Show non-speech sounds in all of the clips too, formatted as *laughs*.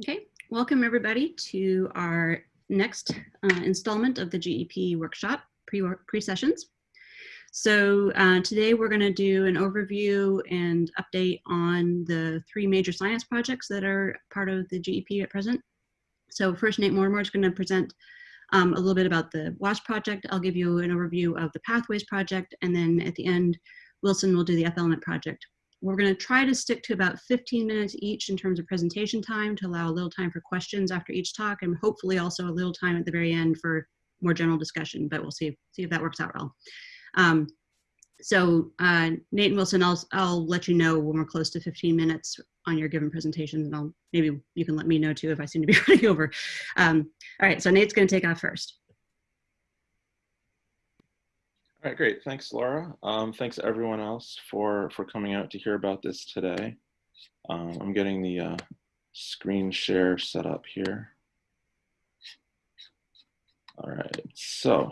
Okay, welcome everybody to our next uh, installment of the GEP workshop pre-sessions. so uh, today we're going to do an overview and update on the three major science projects that are part of the GEP at present. So first Nate Mortimer is going to present um, a little bit about the WASH project. I'll give you an overview of the Pathways project and then at the end Wilson will do the F-element project. We're going to try to stick to about 15 minutes each in terms of presentation time to allow a little time for questions after each talk and hopefully also a little time at the very end for more general discussion, but we'll see, see if that works out well. Um, so uh, Nate and Wilson, I'll, I'll let you know when we're close to 15 minutes on your given presentations and I'll, maybe you can let me know too if I seem to be *laughs* running over. Um, all right, so Nate's gonna take off first. All right, great. Thanks, Laura. Um, thanks everyone else for, for coming out to hear about this today. Um, I'm getting the uh, screen share set up here. All right, so,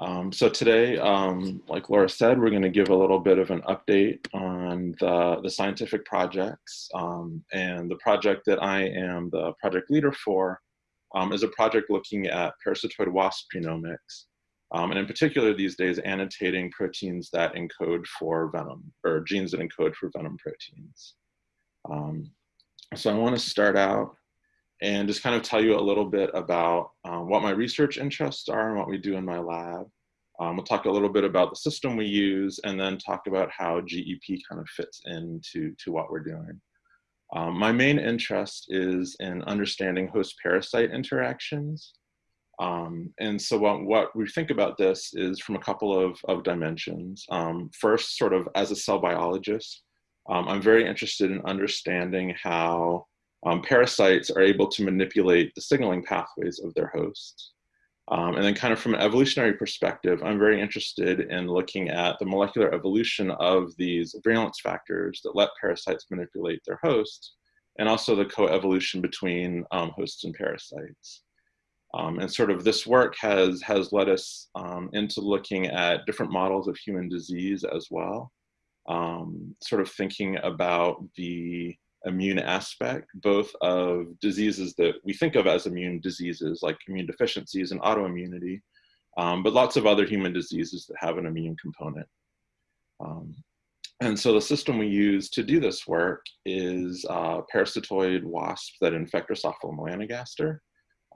um, so today, um, like Laura said, we're going to give a little bit of an update on the, the scientific projects. Um, and the project that I am the project leader for um, is a project looking at parasitoid wasp genomics. Um, and in particular these days, annotating proteins that encode for venom, or genes that encode for venom proteins. Um, so I want to start out and just kind of tell you a little bit about um, what my research interests are and what we do in my lab. Um, we'll talk a little bit about the system we use and then talk about how GEP kind of fits into to what we're doing. Um, my main interest is in understanding host-parasite interactions um, and so what, what, we think about this is from a couple of, of dimensions. Um, first, sort of as a cell biologist, um, I'm very interested in understanding how um, parasites are able to manipulate the signaling pathways of their hosts. Um, and then kind of from an evolutionary perspective, I'm very interested in looking at the molecular evolution of these virulence factors that let parasites manipulate their hosts, and also the coevolution between um, hosts and parasites. Um, and sort of this work has, has led us um, into looking at different models of human disease as well. Um, sort of thinking about the immune aspect, both of diseases that we think of as immune diseases like immune deficiencies and autoimmunity, um, but lots of other human diseases that have an immune component. Um, and so the system we use to do this work is uh, parasitoid wasps that infect Drosophila melanogaster.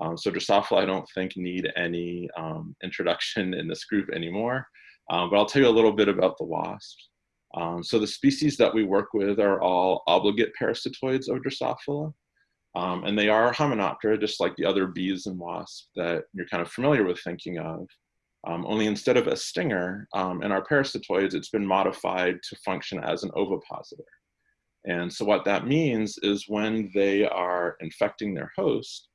Um, so Drosophila, I don't think need any um, introduction in this group anymore, um, but I'll tell you a little bit about the wasps. Um, so the species that we work with are all obligate parasitoids of Drosophila, um, and they are Hymenoptera, just like the other bees and wasps that you're kind of familiar with thinking of. Um, only instead of a stinger, in our parasitoids, it's been modified to function as an ovipositor. And so what that means is when they are infecting their host,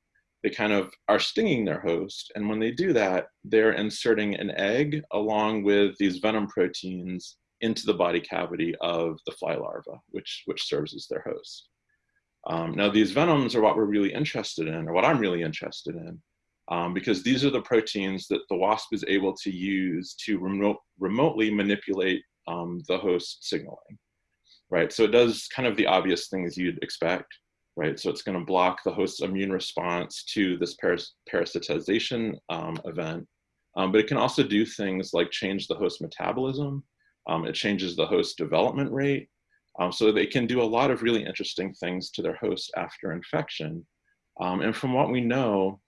they kind of are stinging their host. And when they do that, they're inserting an egg along with these venom proteins into the body cavity of the fly larva, which, which serves as their host. Um, now, these venoms are what we're really interested in, or what I'm really interested in, um, because these are the proteins that the wasp is able to use to remote, remotely manipulate um, the host signaling, right? So it does kind of the obvious things you'd expect right? So it's going to block the host's immune response to this paras parasitization um, event. Um, but it can also do things like change the host metabolism. Um, it changes the host development rate. Um, so they can do a lot of really interesting things to their host after infection. Um, and from what we know,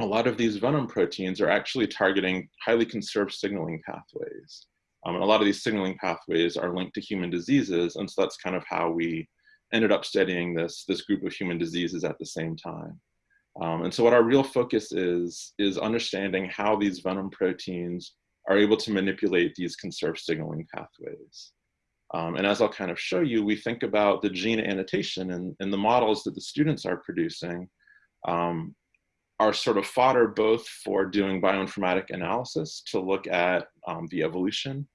a lot of these venom proteins are actually targeting highly conserved signaling pathways. Um, and a lot of these signaling pathways are linked to human diseases. And so that's kind of how we ended up studying this, this group of human diseases at the same time. Um, and so what our real focus is, is understanding how these venom proteins are able to manipulate these conserved signaling pathways. Um, and as I'll kind of show you, we think about the gene annotation and, and the models that the students are producing um, are sort of fodder both for doing bioinformatic analysis to look at um, the evolution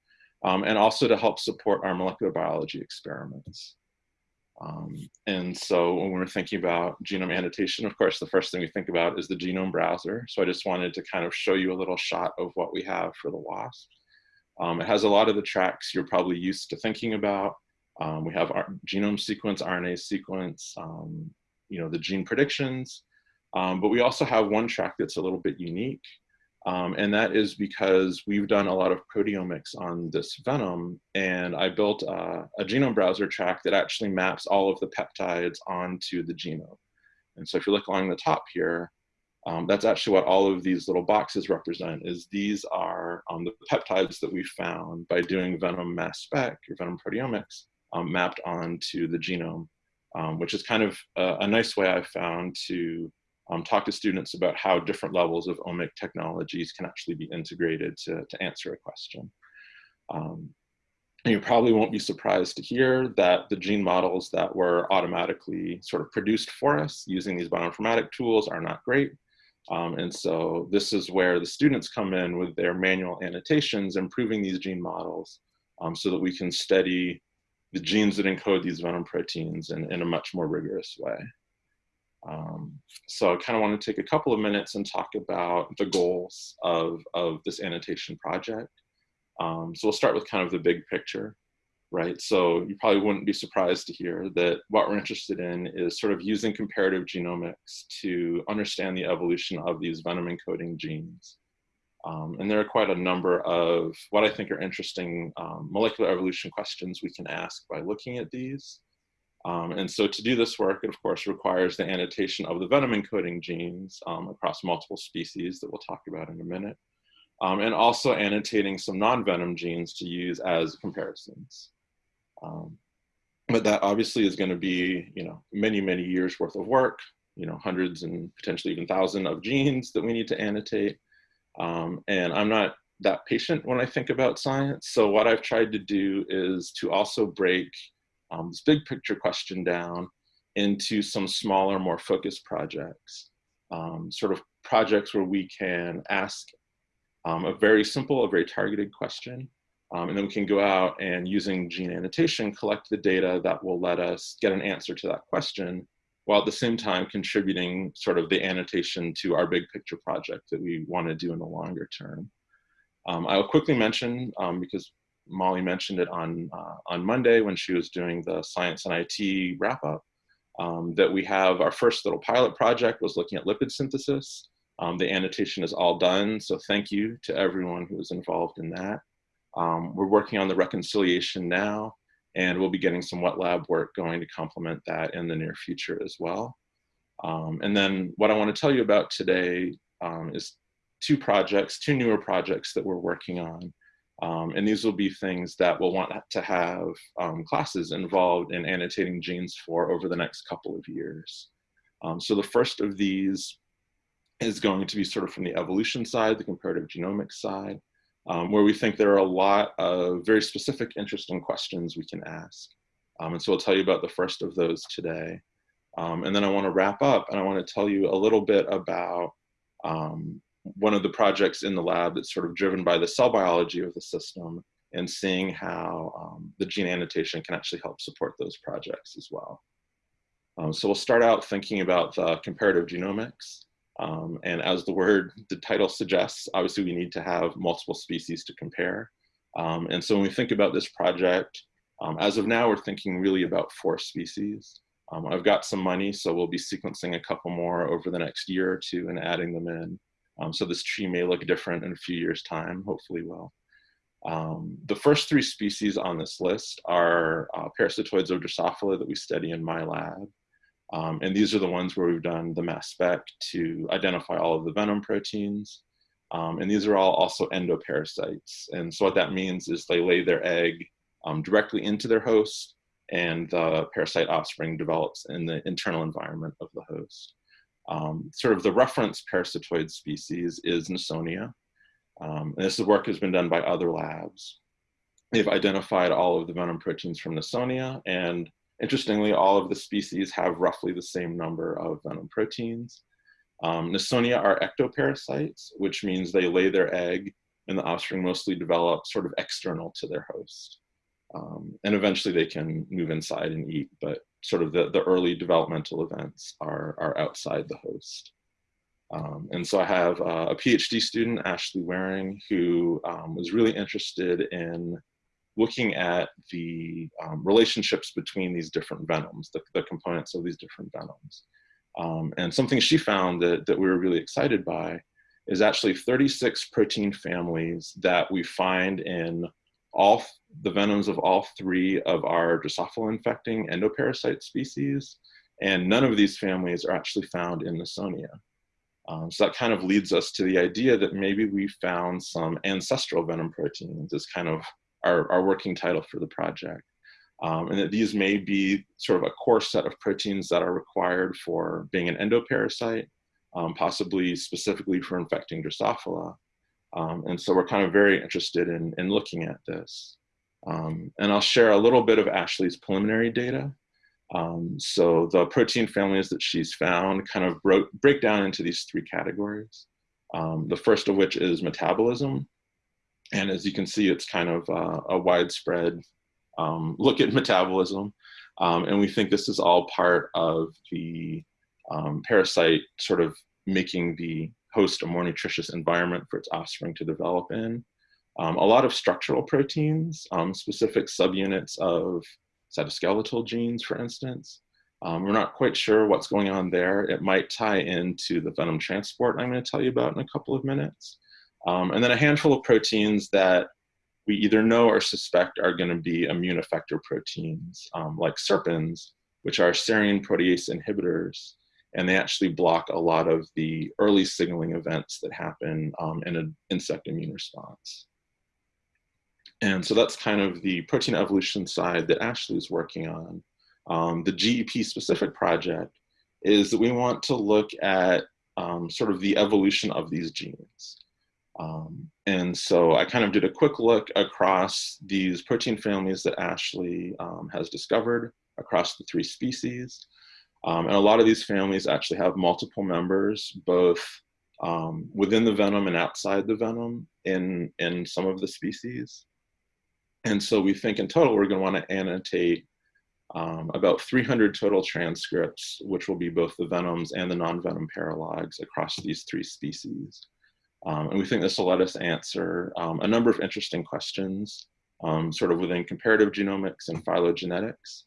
um, and also to help support our molecular biology experiments. Um, and so when we're thinking about genome annotation, of course, the first thing we think about is the genome browser. So I just wanted to kind of show you a little shot of what we have for the WASP. Um, it has a lot of the tracks you're probably used to thinking about. Um, we have our genome sequence, RNA sequence, um, you know, the gene predictions, um, but we also have one track that's a little bit unique. Um, and that is because we've done a lot of proteomics on this venom and I built a, a genome browser track that actually maps all of the peptides onto the genome. And so if you look along the top here, um, that's actually what all of these little boxes represent is these are um, the peptides that we found by doing venom mass spec or venom proteomics um, mapped onto the genome, um, which is kind of a, a, nice way I've found to um, talk to students about how different levels of omic technologies can actually be integrated to, to answer a question. Um, and you probably won't be surprised to hear that the gene models that were automatically sort of produced for us using these bioinformatic tools are not great. Um, and so this is where the students come in with their manual annotations, improving these gene models um, so that we can study the genes that encode these venom proteins in, in a much more rigorous way. Um, so I kind of want to take a couple of minutes and talk about the goals of, of this annotation project. Um, so we'll start with kind of the big picture right? So you probably wouldn't be surprised to hear that what we're interested in is sort of using comparative genomics to understand the evolution of these venom encoding genes. Um, and there are quite a number of what I think are interesting um, molecular evolution questions we can ask by looking at these. Um, and so to do this work, it of course requires the annotation of the venom encoding genes um, across multiple species that we'll talk about in a minute. Um, and also annotating some non-venom genes to use as comparisons. Um, but that obviously is going to be, you know, many, many years worth of work, you know, hundreds and potentially even thousands of genes that we need to annotate. Um, and I'm not that patient when I think about science. So what I've tried to do is to also break um, this big picture question down into some smaller, more focused projects, um, sort of projects where we can ask um, a very simple, a very targeted question um, and then we can go out and using gene annotation, collect the data that will let us get an answer to that question, while at the same time contributing sort of the annotation to our big picture project that we want to do in the longer term. Um, I'll quickly mention, um, because Molly mentioned it on, uh, on Monday when she was doing the science and IT wrap up, um, that we have our first little pilot project was looking at lipid synthesis. Um, the annotation is all done, so thank you to everyone who was involved in that. Um, we're working on the reconciliation now, and we'll be getting some wet lab work going to complement that in the near future as well. Um, and then what I want to tell you about today um, is two projects, two newer projects that we're working on. Um, and these will be things that we'll want to have um, classes involved in annotating genes for over the next couple of years. Um, so the first of these is going to be sort of from the evolution side, the comparative genomics side um, where we think there are a lot of very specific, interesting questions we can ask. Um, and so I'll tell you about the first of those today. Um, and then I want to wrap up and I want to tell you a little bit about um, one of the projects in the lab that's sort of driven by the cell biology of the system and seeing how um, the gene annotation can actually help support those projects as well. Um, so we'll start out thinking about the comparative genomics. Um, and as the word, the title suggests, obviously we need to have multiple species to compare. Um, and so when we think about this project, um, as of now, we're thinking really about four species. Um, I've got some money, so we'll be sequencing a couple more over the next year or two and adding them in. Um, so this tree may look different in a few years time, hopefully will. Um, the first three species on this list are uh, parasitoids of Drosophila that we study in my lab. Um, and these are the ones where we've done the mass spec to identify all of the venom proteins. Um, and these are all also endoparasites. And so what that means is they lay their egg um, directly into their host and the parasite offspring develops in the internal environment of the host. Um, sort of the reference parasitoid species is Nasonia. Um, and this work has been done by other labs. They've identified all of the venom proteins from Nasonia and Interestingly, all of the species have roughly the same number of venom proteins. Um, Nasonia are ectoparasites, which means they lay their egg and the offspring mostly develop sort of external to their host. Um, and eventually they can move inside and eat, but sort of the, the early developmental events are, are outside the host. Um, and so I have uh, a PhD student, Ashley Waring, who um, was really interested in looking at the um, relationships between these different venoms, the, the components of these different venoms. Um, and something she found that, that we were really excited by is actually 36 protein families that we find in all the venoms of all three of our Drosophila infecting endoparasite species. And none of these families are actually found in Nasonia. Um, so that kind of leads us to the idea that maybe we found some ancestral venom proteins as kind of our, our working title for the project. Um, and that these may be sort of a core set of proteins that are required for being an endoparasite, um, possibly specifically for infecting Drosophila. Um, and so we're kind of very interested in, in looking at this. Um, and I'll share a little bit of Ashley's preliminary data. Um, so the protein families that she's found kind of broke, break down into these three categories. Um, the first of which is metabolism. And as you can see, it's kind of uh, a widespread um, look at metabolism. Um, and we think this is all part of the parasite sort of making the host a more nutritious environment for its offspring to develop in. Um, a lot of structural proteins, um, specific subunits of cytoskeletal genes, for instance. Um, we're not quite sure what's going on there. It might tie into the venom transport I'm going to tell you about in a couple of minutes. Um, and then a handful of proteins that we either know or suspect are going to be immune effector proteins, um, like serpins, which are serine protease inhibitors and they actually block a lot of the early signaling events that happen um, in an insect immune response. And so that's kind of the protein evolution side that Ashley is working on. Um, the GEP specific project is that we want to look at um, sort of the evolution of these genes. Um, and so I kind of did a quick look across these protein families that Ashley um, has discovered across the three species. Um, and a lot of these families actually have multiple members, both um, within the venom and outside the venom in, in some of the species. And so we think in total, we're gonna wanna annotate um, about 300 total transcripts, which will be both the venoms and the non-venom paralogs across these three species. Um, and we think this will let us answer um, a number of interesting questions, um, sort of within comparative genomics and phylogenetics.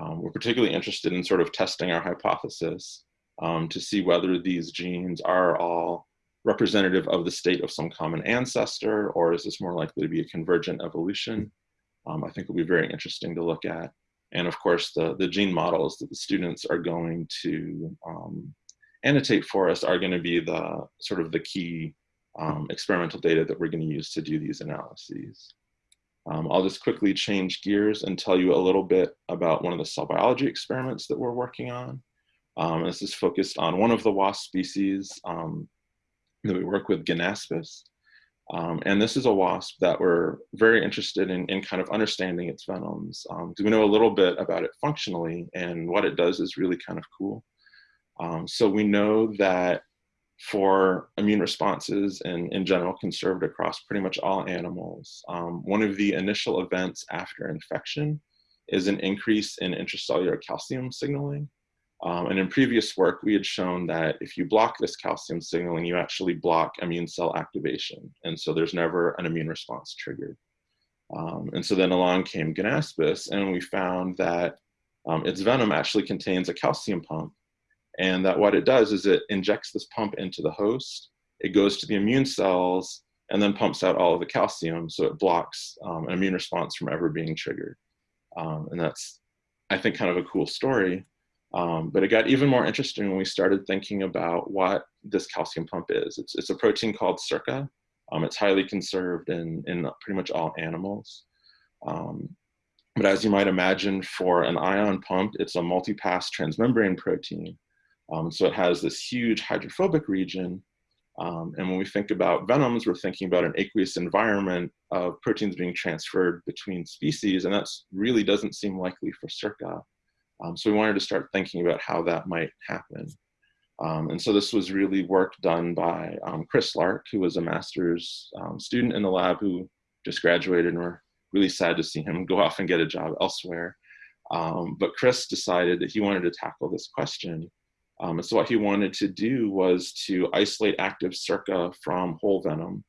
Um, we're particularly interested in sort of testing our hypothesis um, to see whether these genes are all representative of the state of some common ancestor, or is this more likely to be a convergent evolution? Um, I think will be very interesting to look at. And of course, the, the gene models that the students are going to um, annotate for us are going to be the sort of the key um, experimental data that we're going to use to do these analyses. Um, I'll just quickly change gears and tell you a little bit about one of the cell biology experiments that we're working on. Um, this is focused on one of the wasp species um, that we work with, Ganaspis. Um, and this is a wasp that we're very interested in, in kind of understanding its venoms because um, we know a little bit about it functionally and what it does is really kind of cool. Um, so we know that for immune responses and in general conserved across pretty much all animals. Um, one of the initial events after infection is an increase in intracellular calcium signaling. Um, and in previous work, we had shown that if you block this calcium signaling, you actually block immune cell activation. And so there's never an immune response triggered. Um, and so then along came Ganaspis, and we found that um, its venom actually contains a calcium pump and that what it does is it injects this pump into the host, it goes to the immune cells, and then pumps out all of the calcium, so it blocks um, an immune response from ever being triggered. Um, and that's, I think, kind of a cool story. Um, but it got even more interesting when we started thinking about what this calcium pump is. It's, it's a protein called SERCA. Um, it's highly conserved in, in pretty much all animals. Um, but as you might imagine, for an ion pump, it's a multi-pass transmembrane protein. Um, so it has this huge hydrophobic region. Um, and when we think about venoms, we're thinking about an aqueous environment of proteins being transferred between species, and that really doesn't seem likely for SERCA. Um, so we wanted to start thinking about how that might happen. Um, and so this was really work done by um, Chris Lark, who was a master's um, student in the lab who just graduated, and we're really sad to see him go off and get a job elsewhere. but Chris decided that he wanted to tackle this question um, and so what he wanted to do was to isolate active SERCA from whole venom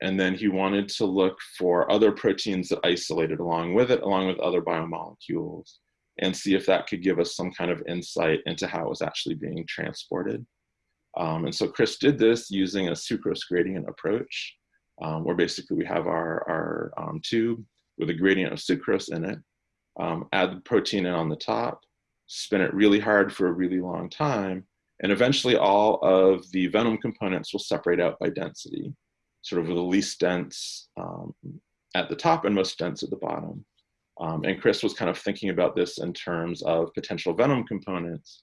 And then he wanted to look for other proteins that isolated along with it, along with other biomolecules, and see if that could give us some kind of insight into how it was actually being transported. Um, and so Chris did this using a sucrose gradient approach, um, where basically we have our, our um, tube with a gradient of sucrose in it, um, add the protein in on the top, spin it really hard for a really long time, and eventually all of the venom components will separate out by density, sort of the least dense um, at the top and most dense at the bottom. Um, and Chris was kind of thinking about this in terms of potential venom components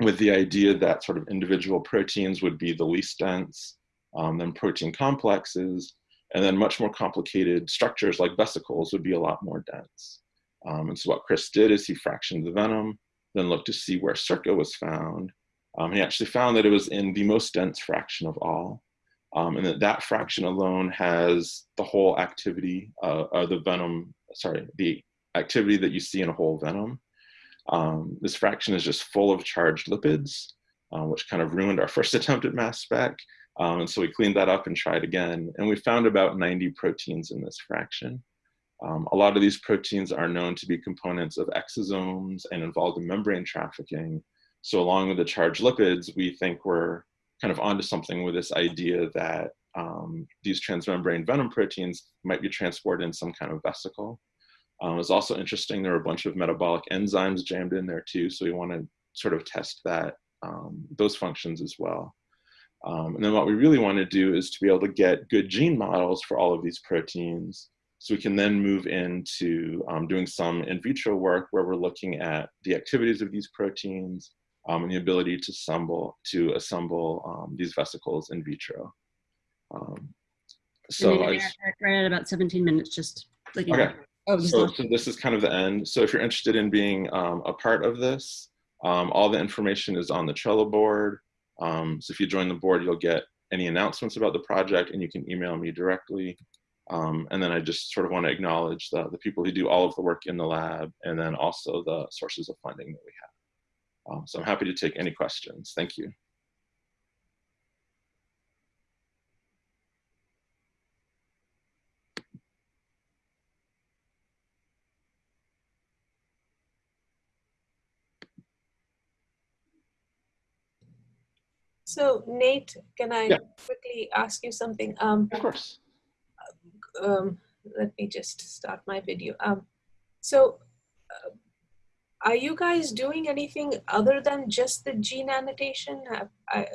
with the idea that sort of individual proteins would be the least dense, um, then protein complexes, and then much more complicated structures like vesicles would be a lot more dense. Um, and so what Chris did is he fractioned the venom, then looked to see where SERCA was found. Um, he actually found that it was in the most dense fraction of all. Um, and that that fraction alone has the whole activity, uh, uh, the venom, sorry, the activity that you see in a whole venom. Um, this fraction is just full of charged lipids, uh, which kind of ruined our *laughs* first attempt at mass spec. Um, and so we cleaned that up and tried again. And we found about 90 proteins in this fraction. Um, a lot of these proteins are known to be components of exosomes and involved in membrane trafficking. So along with the charged lipids, we think we're kind of onto something with this idea that um, these transmembrane venom proteins might be transported in some kind of vesicle. Um, it's also interesting, there are a bunch of metabolic enzymes jammed in there too, so we want to sort of test that, um, those functions as well. Um, and then what we really want to do is to be able to get good gene models for all of these proteins so we can then move into um, doing some in vitro work where we're looking at the activities of these proteins um, and the ability to assemble, to assemble um, these vesicles in vitro. Um, so I just, right at about 17 minutes, just like okay. Oh, so, so, this is kind of the end. So if you're interested in being um, a part of this, um, all the information is on the Trello board. so if you join the board, you'll get any announcements about the project and you can email me directly. Um, and then I just sort of want to acknowledge the, the people who do all of the work in the lab and then also the sources of funding that we have. Um, so I'm happy to take any questions. Thank you. So Nate, can I Yeah. quickly ask you something? Um, Of course. Um, let me just start my video. Um, so, uh, are you guys doing anything other than just the gene annotation? Have, I,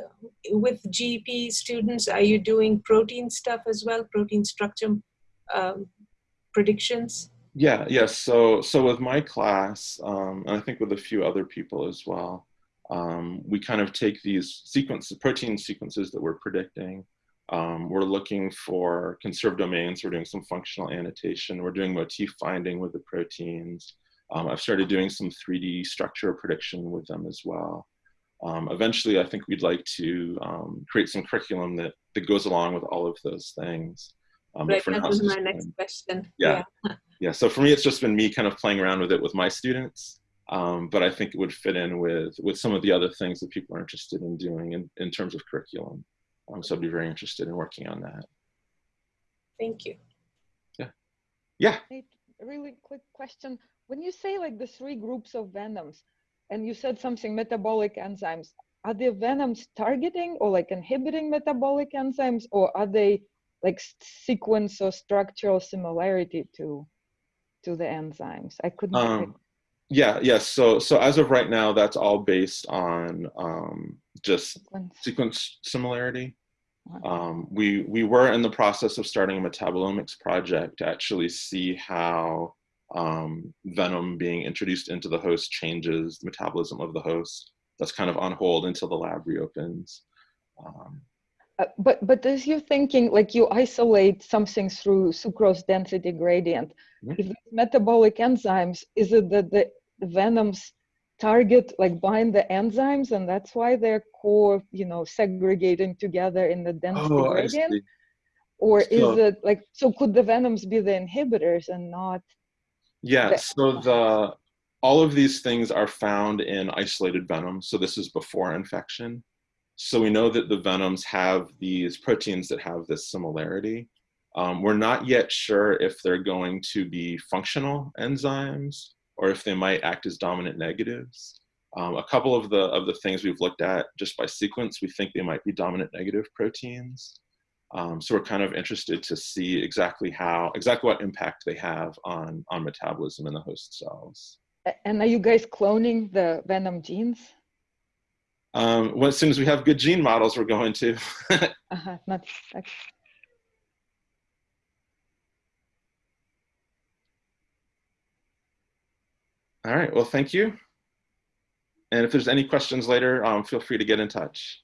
with GP students, are you doing protein stuff as well, protein structure um, predictions? Yeah, yes. So, so with my class, um, and I think with a few other people as well, um, we kind of take these sequences, protein sequences that we're predicting, um, we're looking for conserved domains. We're doing some functional annotation. We're doing motif finding with the proteins. Um, I've started doing some 3D structure prediction with them as well. Um, eventually, I think we'd like to um, create some curriculum that, that goes along with all of those things. Um, right, that was my next question. Yeah. yeah. *laughs* yeah. So for me, it's just been me kind of playing around with it with my students. Um, but I think it would fit in with, with some of the other things that people are interested in doing in, in terms of curriculum. Um, so I'd be very interested in working on that. Thank you. Yeah. Yeah. A really quick question. When you say like the three groups of venoms, and you said something metabolic enzymes, are the venoms targeting or like inhibiting metabolic enzymes, or are they like sequence or structural similarity to to the enzymes? I couldn't. Um, yeah, yes. Yeah, so so as of right now, that's all based on um, just sequence, sequence similarity. Um, we, we were in the process of starting a metabolomics project to actually see how um, venom being introduced into the host changes the metabolism of the host. That's kind of on hold until the lab reopens. Um, uh, but but as you're thinking, like you isolate something through sucrose density gradient, mm -hmm. if metabolic enzymes, is it that the venoms target like bind the enzymes and that's why they're core you know segregating together in the density oh, gradient? or so, is it like so could the venoms be the inhibitors and not yeah the so the all of these things are found in isolated venom so this is before infection. So we know that the venoms have these proteins that have this similarity. Um, we're not yet sure if they're going to be functional enzymes or if they might act as dominant negatives. Um, a couple of the, of the things we've looked at just by sequence, we think they might be dominant negative proteins. Um, so we're kind of interested to see exactly how, exactly what impact they have on, on metabolism in the host cells. And are you guys cloning the venom genes? Um, well, as soon as we have good gene models, we're going to. *laughs* Uh-huh, not, All right, well, thank you. And if there's any questions later, um, feel free to get in touch.